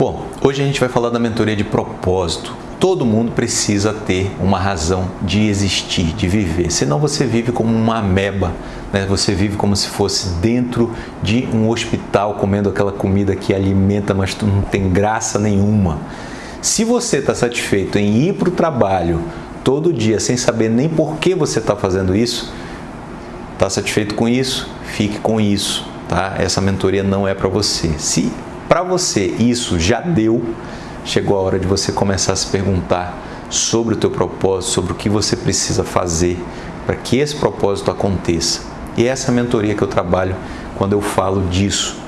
Bom, hoje a gente vai falar da mentoria de propósito. Todo mundo precisa ter uma razão de existir, de viver. Senão você vive como uma ameba, né? você vive como se fosse dentro de um hospital comendo aquela comida que alimenta, mas não tem graça nenhuma. Se você está satisfeito em ir para o trabalho todo dia sem saber nem por que você está fazendo isso, está satisfeito com isso, fique com isso. Tá? Essa mentoria não é para você. Se para você isso já deu, chegou a hora de você começar a se perguntar sobre o teu propósito, sobre o que você precisa fazer para que esse propósito aconteça. E essa é a mentoria que eu trabalho quando eu falo disso.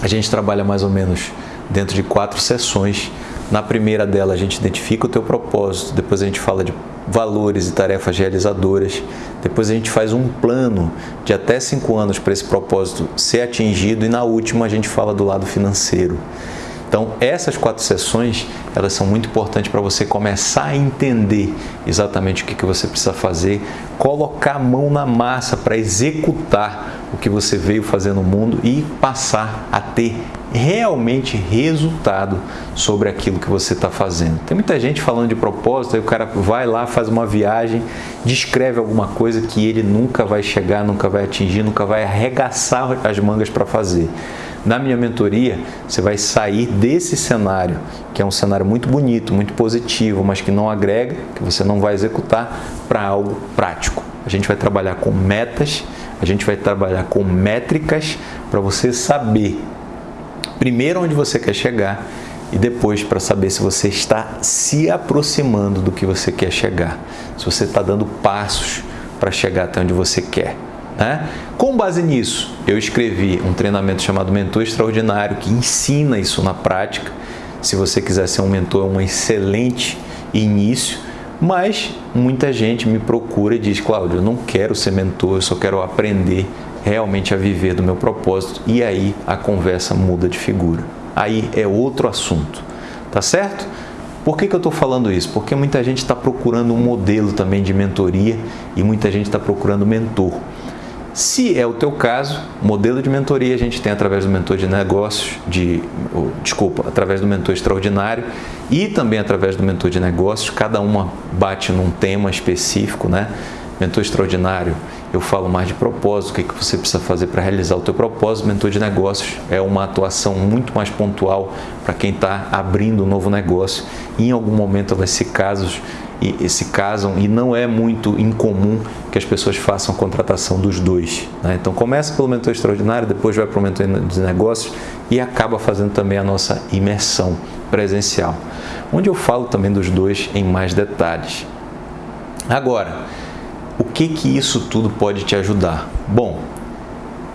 A gente trabalha mais ou menos dentro de quatro sessões. Na primeira dela a gente identifica o teu propósito, depois a gente fala de valores e tarefas realizadoras. Depois a gente faz um plano de até cinco anos para esse propósito ser atingido e na última a gente fala do lado financeiro. Então, essas quatro sessões, elas são muito importantes para você começar a entender exatamente o que, que você precisa fazer, colocar a mão na massa para executar o que você veio fazer no mundo e passar a ter realmente resultado sobre aquilo que você está fazendo. Tem muita gente falando de propósito, aí o cara vai lá, faz uma viagem, descreve alguma coisa que ele nunca vai chegar, nunca vai atingir, nunca vai arregaçar as mangas para fazer. Na minha mentoria, você vai sair desse cenário, que é um cenário muito bonito, muito positivo, mas que não agrega, que você não vai executar, para algo prático. A gente vai trabalhar com metas, a gente vai trabalhar com métricas para você saber primeiro onde você quer chegar e depois para saber se você está se aproximando do que você quer chegar, se você está dando passos para chegar até onde você quer. Né? Com base nisso, eu escrevi um treinamento chamado Mentor Extraordinário que ensina isso na prática. Se você quiser ser um mentor, é um excelente início, mas muita gente me procura e diz: Cláudio, eu não quero ser mentor, eu só quero aprender realmente a viver do meu propósito. E aí a conversa muda de figura. Aí é outro assunto, tá certo? Por que, que eu estou falando isso? Porque muita gente está procurando um modelo também de mentoria e muita gente está procurando mentor. Se é o teu caso, modelo de mentoria a gente tem através do mentor de negócios, de, desculpa, através do mentor extraordinário e também através do mentor de negócios, cada uma bate num tema específico, né? Mentor extraordinário, eu falo mais de propósito, o que, que você precisa fazer para realizar o teu propósito. Mentor de negócios é uma atuação muito mais pontual para quem está abrindo um novo negócio. E em algum momento vai ser casos e, se casam e não é muito incomum que as pessoas façam contratação dos dois. Né? Então começa pelo mentor extraordinário, depois vai para o mentor de negócios e acaba fazendo também a nossa imersão presencial, onde eu falo também dos dois em mais detalhes. Agora, o que que isso tudo pode te ajudar? Bom,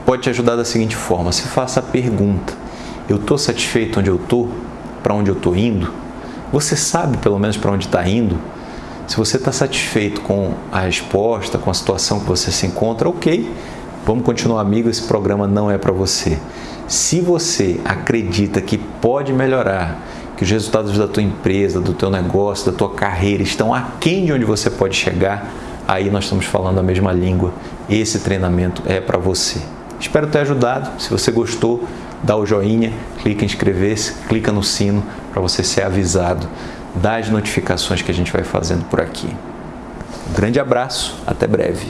pode te ajudar da seguinte forma: se faça a pergunta: eu estou satisfeito onde eu estou? Para onde eu estou indo? Você sabe pelo menos para onde está indo? Se você está satisfeito com a resposta, com a situação que você se encontra, ok, vamos continuar amigo, esse programa não é para você. Se você acredita que pode melhorar, que os resultados da tua empresa, do teu negócio, da tua carreira estão aquém de onde você pode chegar, aí nós estamos falando a mesma língua. Esse treinamento é para você. Espero ter ajudado. Se você gostou, dá o joinha, clica em inscrever-se, clica no sino para você ser avisado das notificações que a gente vai fazendo por aqui. Um grande abraço, até breve.